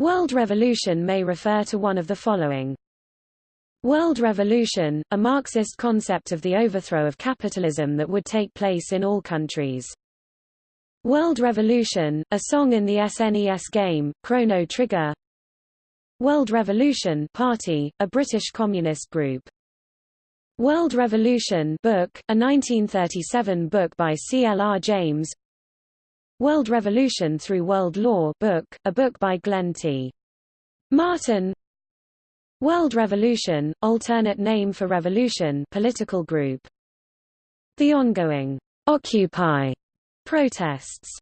World revolution may refer to one of the following. World revolution, a Marxist concept of the overthrow of capitalism that would take place in all countries. World Revolution, a song in the SNES game, Chrono Trigger World Revolution Party, a British communist group. World Revolution book, a 1937 book by C. L. R. James World Revolution Through World Law book, a book by Glenn T. Martin World Revolution, alternate name for Revolution political group. The ongoing Occupy protests